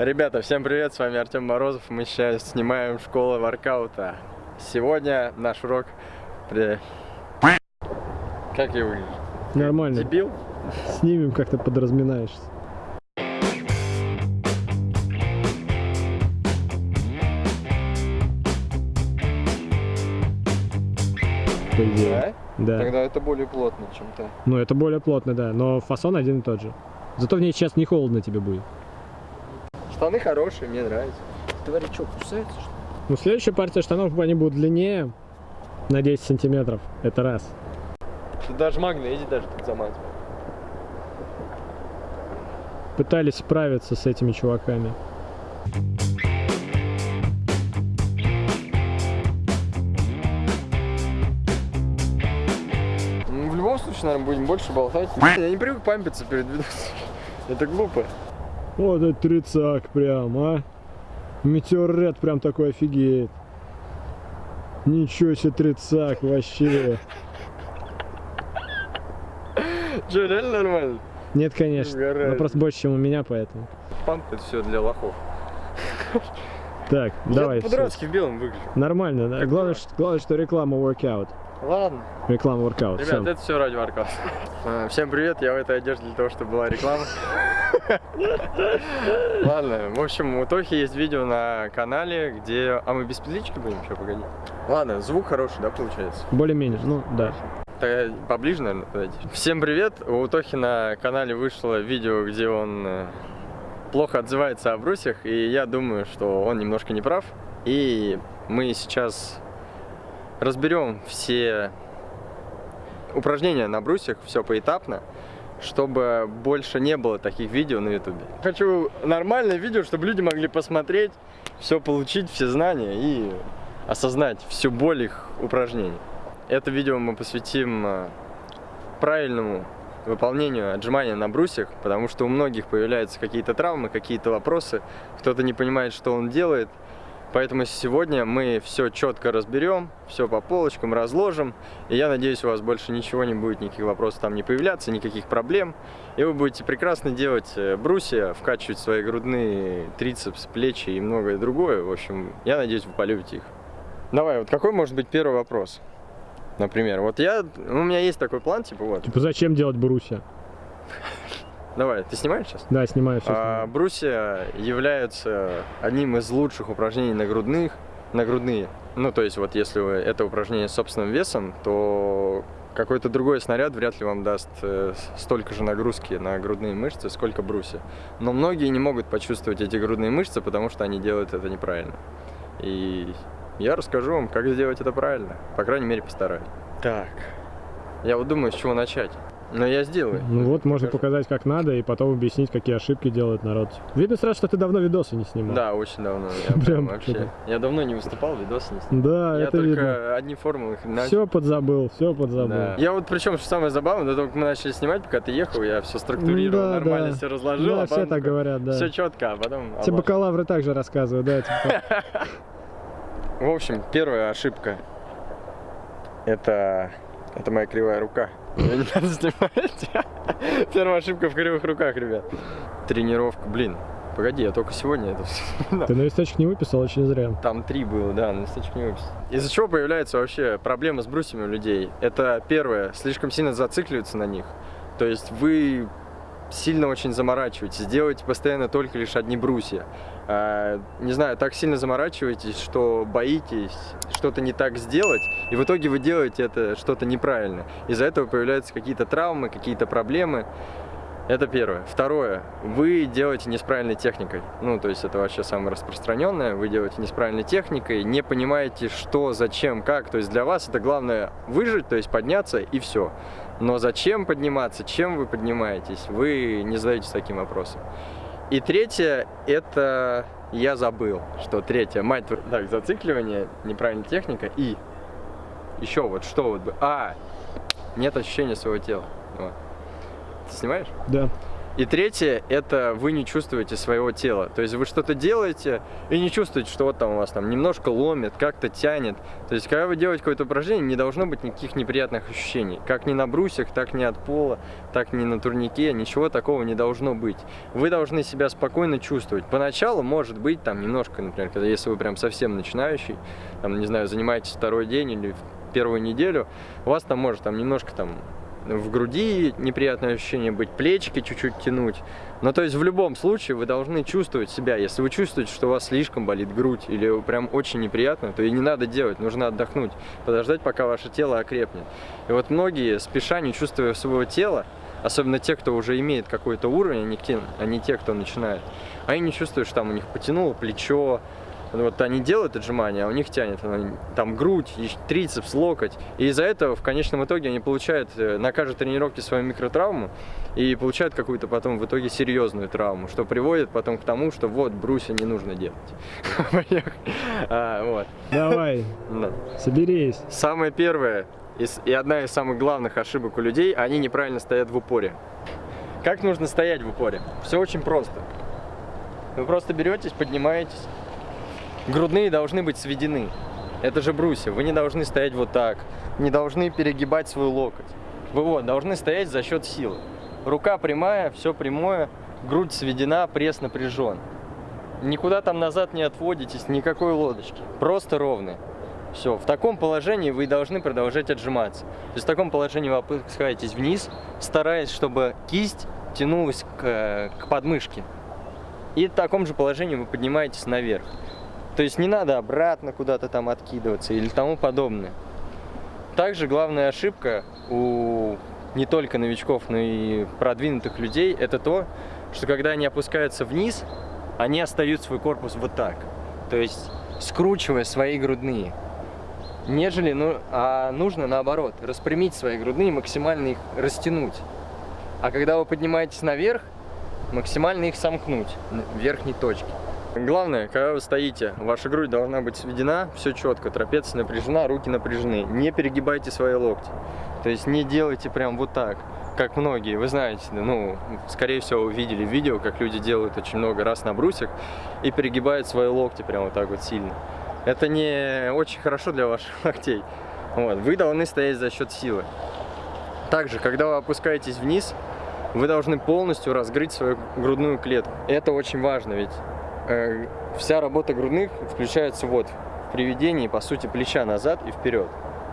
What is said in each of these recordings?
Ребята, всем привет, с вами Артем Морозов. Мы сейчас снимаем школу воркаута. Сегодня наш урок... При... Как я выгляжу? Нормально. Дебил? Снимем, как ты подразминаешься. По идее. Да. Тогда это более плотно, чем то. Ну, это более плотно, да. Но фасон один и тот же. Зато в ней сейчас не холодно тебе будет. Штаны хорошие, мне нравится. Твари что, кусаются, что ли? Ну, следующая партия штанов, они будут длиннее на 10 сантиметров. Это раз. Тут даже магнези даже тут замазывают. Пытались справиться с этими чуваками. Ну, в любом случае, наверное, будем больше болтать. Я не привык пампиться перед видосом. Это глупо. Вот это тридцак прям, а. Метеорит прям такой офигеет. Ничего себе тридцак вообще. Че, реально нормально? Нет, конечно. Угораю. Но просто больше, чем у меня, поэтому. Памп это все для лохов. Так, давай. Я всё. по-дурацки в белом выгляжу. Нормально, да? Главное, что, главное, что реклама workout. Ладно. Реклама workout. Ребят, всё. это все ради. А, Всем привет, я в этой одежде для того, чтобы была реклама. Ладно, в общем, у Тохи есть видео на канале, где... А мы без петлички будем? Сейчас, погоди. Ладно, звук хороший, да, получается? Более-менее, ну да. Тогда поближе, наверное, подойти. Всем привет! У Тохи на канале вышло видео, где он э, плохо отзывается о брусьях, и я думаю, что он немножко не прав. И мы сейчас разберем все упражнения на брусьях, все поэтапно, чтобы больше не было таких видео на ютубе. Хочу нормальное видео, чтобы люди могли посмотреть, все получить, все знания и осознать всю боль их упражнений. Это видео мы посвятим э, правильному выполнению отжимания на брусьях, потому что у многих появляются какие-то травмы, какие-то вопросы, кто-то не понимает, что он делает. Поэтому сегодня мы все четко разберем, все по полочкам разложим, и я надеюсь, у вас больше ничего не будет, никаких вопросов там не появляться, никаких проблем, и вы будете прекрасно делать э, брусья, вкачивать свои грудные трицепс, плечи и многое другое. В общем, я надеюсь, вы полюбите их. Давай, вот какой может быть первый вопрос? Например, вот я, у меня есть такой план, типа вот. Типа зачем делать брусья? Давай, ты снимаешь сейчас? Да, снимаю все. А, брусья являются одним из лучших упражнений на грудных, на грудные. Ну, то есть, вот если вы это упражнение с собственным весом, то какой-то другой снаряд вряд ли вам даст э, столько же нагрузки на грудные мышцы, сколько брусья. Но многие не могут почувствовать эти грудные мышцы, потому что они делают это неправильно. И я расскажу вам, как сделать это правильно. По крайней мере, постараюсь. Так. Я вот думаю, с чего начать. Но я сделаю. Ну вот, можно Покажу. показать, как надо, и потом объяснить, какие ошибки делает народ. Видно сразу, что ты давно видосы не снимал. Да, очень давно. Я Прям вообще. Я давно не выступал, видосы не снимал. Да, я это только видно. одни формулы. Все подзабыл, все подзабыл. Да. Я вот причем, что самое забавное, до того, как мы начали снимать, пока ты ехал, я все структурировал, Да, нормально да. все разложил, Да, а все так говорят, да. все четко, а потом. Все обложил. бакалавры также рассказывают, да, типа. В общем, первая ошибка. Это. Это моя кривая рука. Надо снимать. Первая ошибка в кривых руках, ребят. Тренировка, блин. Погоди, я только сегодня это все вспоминал. Ты на листочек не выписал, очень зря. Там три было, да, на листочек не выписал. Из-за чего появляется вообще проблема с брусьями у людей? Это первое, слишком сильно зацикливаются на них. То есть вы сильно очень заморачиваетесь, делаете постоянно только лишь одни брусья. А, не знаю, так сильно заморачиваетесь, что боитесь что-то не так сделать, и в итоге вы делаете это что-то неправильно. Из-за этого появляются какие-то травмы, какие-то проблемы. Это первое. Второе. Вы делаете не с правильной техникой. Ну, то есть это вообще самое распространенное. Вы делаете не с правильной техникой, не понимаете, что, зачем, как. То есть для вас это главное выжить, то есть подняться и все. Но зачем подниматься, чем вы поднимаетесь, вы не задаетесь таким вопросом. И третье, это я забыл, что третье, мать, так, зацикливание, неправильная техника и еще вот, что вот бы, а, нет ощущения своего тела. Вот. Ты снимаешь? Да. И третье, это вы не чувствуете своего тела. То есть вы что-то делаете и не чувствуете, что вот там у вас там немножко ломит, как-то тянет. То есть когда вы делаете какое-то упражнение, не должно быть никаких неприятных ощущений. Как ни на брусьях, так ни от пола, так ни на турнике, ничего такого не должно быть. Вы должны себя спокойно чувствовать. Поначалу может быть там немножко, например, когда если вы прям совсем начинающий, там, не знаю, занимаетесь второй день или первую неделю, у вас там может там немножко там в груди неприятное ощущение быть, плечики чуть-чуть тянуть. Но то есть в любом случае вы должны чувствовать себя. Если вы чувствуете, что у вас слишком болит грудь или прям очень неприятно, то и не надо делать, нужно отдохнуть, подождать, пока ваше тело окрепнет. И вот многие, спеша, не чувствуя своего тела, особенно те, кто уже имеет какой-то уровень, а не те, а те, кто начинает, они не чувствуют, что там у них потянуло плечо, вот они делают отжимания, а у них тянет там грудь, трицепс, локоть. И из-за этого в конечном итоге они получают э, на каждой тренировке свою микротравму и получают какую-то потом в итоге серьезную травму, что приводит потом к тому, что вот брусья не нужно делать. а. Давай, да. соберись. Самое первое и одна из самых главных ошибок у людей, они неправильно стоят в упоре. Как нужно стоять в упоре? Все очень просто. Вы просто беретесь, поднимаетесь, грудные должны быть сведены. Это же брусья. Вы не должны стоять вот так, не должны перегибать свой локоть. Вы вот, должны стоять за счет силы. Рука прямая, все прямое, грудь сведена, пресс напряжен. Никуда там назад не отводитесь, никакой лодочки. Просто ровные. Все, в таком положении вы должны продолжать отжиматься. То есть в таком положении вы опускаетесь вниз, стараясь, чтобы кисть тянулась к, к подмышке. И в таком же положении вы поднимаетесь наверх. То есть не надо обратно куда-то там откидываться или тому подобное. Также главная ошибка у не только новичков, но и продвинутых людей, это то, что когда они опускаются вниз, они остают свой корпус вот так. То есть скручивая свои грудные. Нежели, ну, а нужно наоборот, распрямить свои грудные, максимально их растянуть. А когда вы поднимаетесь наверх, максимально их сомкнуть в верхней точке. Главное, когда вы стоите, ваша грудь должна быть сведена, все четко, трапеция напряжена, руки напряжены. Не перегибайте свои локти. То есть не делайте прям вот так, как многие. Вы знаете, ну, скорее всего, вы видели видео, как люди делают очень много раз на брусьях и перегибают свои локти прям вот так вот сильно. Это не очень хорошо для ваших локтей. Вот. Вы должны стоять за счет силы. Также, когда вы опускаетесь вниз, вы должны полностью разгрыть свою грудную клетку. Это очень важно, ведь Э, вся работа грудных включается вот в приведении, по сути, плеча назад и вперед.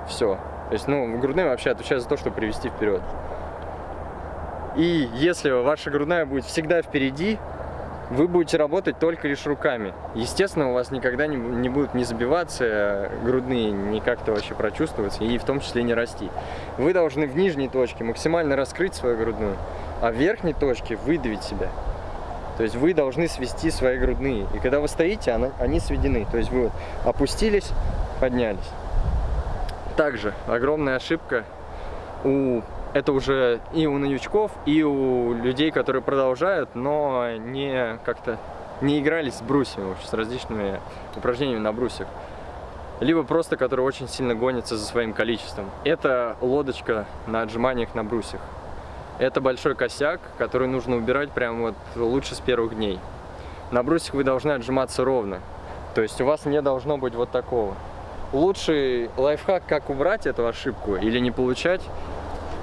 Все. То есть, ну, грудные вообще отвечают за то, чтобы привести вперед. И если ваша грудная будет всегда впереди, вы будете работать только лишь руками. Естественно, у вас никогда не, не будут не забиваться э, грудные, не как-то вообще прочувствоваться, и в том числе не расти. Вы должны в нижней точке максимально раскрыть свою грудную, а в верхней точке выдавить себя. То есть вы должны свести свои грудные. И когда вы стоите, они сведены. То есть вы вот опустились, поднялись. Также огромная ошибка у это уже и у новичков, и у людей, которые продолжают, но не как-то не игрались с брусьями, с различными упражнениями на брусьях. Либо просто, которые очень сильно гонятся за своим количеством. Это лодочка на отжиманиях на брусьях. Это большой косяк, который нужно убирать прямо вот лучше с первых дней. На брусьях вы должны отжиматься ровно. То есть у вас не должно быть вот такого. Лучший лайфхак, как убрать эту ошибку или не получать,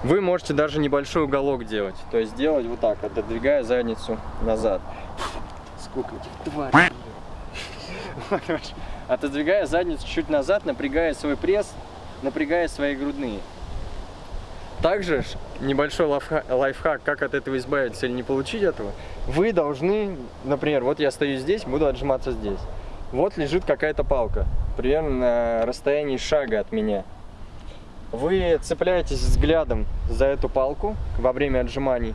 вы можете даже небольшой уголок делать. То есть делать вот так, отодвигая задницу назад. Сколько этих тварей. Отодвигая задницу чуть назад, напрягая свой пресс, напрягая свои грудные. Также небольшой лайфхак, как от этого избавиться или не получить этого, вы должны, например, вот я стою здесь, буду отжиматься здесь. Вот лежит какая-то палка, примерно на расстоянии шага от меня. Вы цепляетесь взглядом за эту палку во время отжиманий,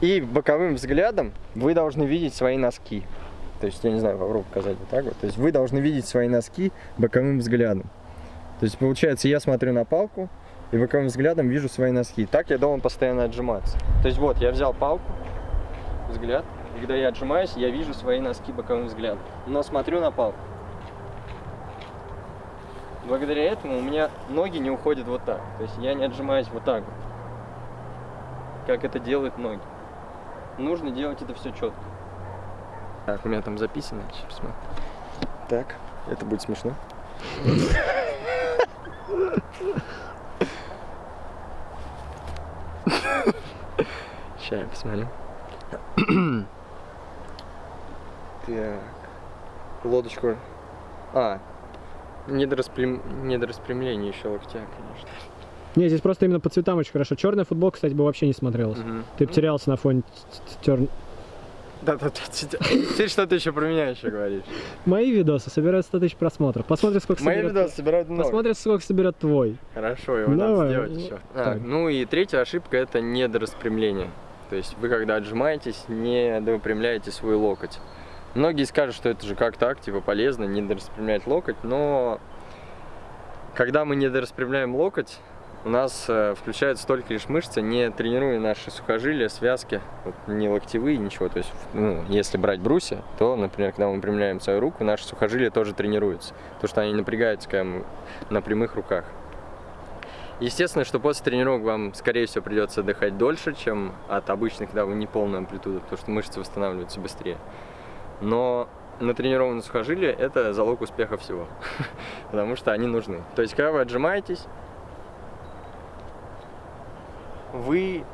и боковым взглядом вы должны видеть свои носки. То есть, я не знаю, попробую показать вот так вот. То есть, вы должны видеть свои носки боковым взглядом. То есть, получается, я смотрю на палку, и боковым взглядом вижу свои носки. Так я должен постоянно отжиматься. То есть вот, я взял палку, взгляд, и когда я отжимаюсь, я вижу свои носки боковым взглядом. Но смотрю на палку. Благодаря этому у меня ноги не уходят вот так. То есть я не отжимаюсь вот так вот, как это делают ноги. нужно делать это все четко. Так, у меня там записано. Сейчас посмотрю. Так, это будет смешно. Сейчас я посмотрю. Так. Лодочку. А. Недораспрям... Недораспрямление еще локтя, конечно. Не, здесь просто именно по цветам очень хорошо. Черная футболка, кстати, бы вообще не смотрелась. Мгм. Ты бы терялся на фоне тер... Да, да, да. Ты еще про меня еще говоришь? Мои видосы собирают 100 тысяч просмотров. Посмотрим, сколько Мои соберет... видосы собирают много. Посмотрим, сколько соберет твой. Хорошо, его надо Давай, сделать ну, еще. так. ну и третья ошибка это недораспрямление. То есть вы когда отжимаетесь, не выпрямляете свой локоть. Многие скажут, что это же как так, типа полезно, не распрямлять локоть, но когда мы не распрямляем локоть, у нас э, включаются только лишь мышцы, не тренируя наши сухожилия, связки, вот, не локтевые, ничего. То есть, ну, если брать брусья, то, например, когда мы выпрямляем свою руку, наши сухожилия тоже тренируются, потому что они напрягаются когда мы на прямых руках. Естественно, что после тренировок вам, скорее всего, придется отдыхать дольше, чем от обычных, когда вы не полную амплитуду, потому что мышцы восстанавливаются быстрее. Но натренированные сухожилия – это залог успеха всего, потому что они нужны. То есть, когда вы отжимаетесь, вы,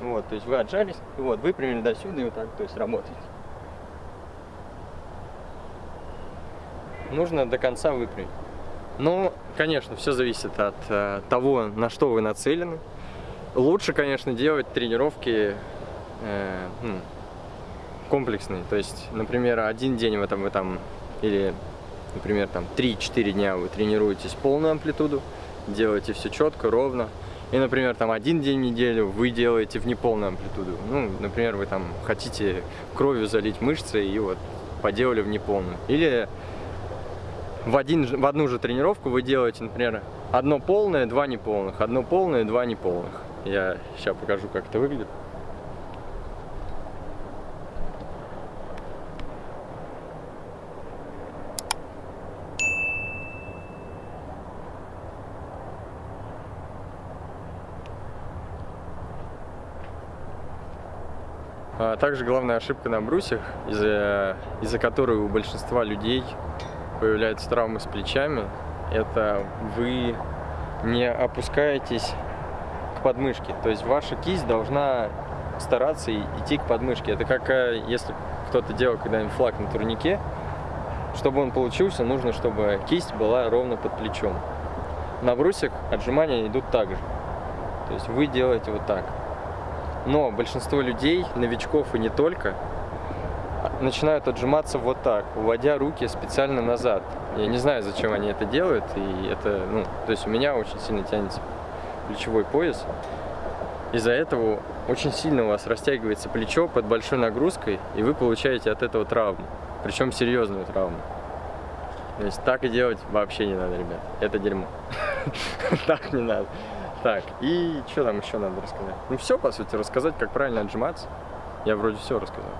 вот, то есть вы отжались, и вот, выпрямили до сюда и вот так, то есть работаете. Нужно до конца выпрямить. Ну, конечно, все зависит от э, того, на что вы нацелены. Лучше, конечно, делать тренировки э, м, комплексные. То есть, например, один день в этом вы там, или, например, там 3-4 дня вы тренируетесь полную амплитуду, делаете все четко, ровно. И, например, там один день в неделю вы делаете в неполную амплитуду. Ну, например, вы там хотите кровью залить мышцы и вот поделали в неполную. Или в, один, в одну же тренировку вы делаете, например, одно полное, два неполных, одно полное, два неполных. Я сейчас покажу, как это выглядит. А также главная ошибка на брусьях, из-за из которой у большинства людей появляются травмы с плечами, это вы не опускаетесь к подмышке. То есть ваша кисть должна стараться идти к подмышке. Это как э, если кто-то делал когда-нибудь флаг на турнике, чтобы он получился, нужно, чтобы кисть была ровно под плечом. На брусьях отжимания идут так же. То есть вы делаете вот так. Но большинство людей, новичков и не только, начинают отжиматься вот так, уводя руки специально назад. Я не знаю, зачем они это делают, и это, ну, то есть у меня очень сильно тянется плечевой пояс. Из-за этого очень сильно у вас растягивается плечо под большой нагрузкой, и вы получаете от этого травму, причем серьезную травму. То есть так и делать вообще не надо, ребят. Это дерьмо. Так не надо. Так, и что там еще надо рассказать? Ну все, по сути, рассказать, как правильно отжиматься. Я вроде все рассказал.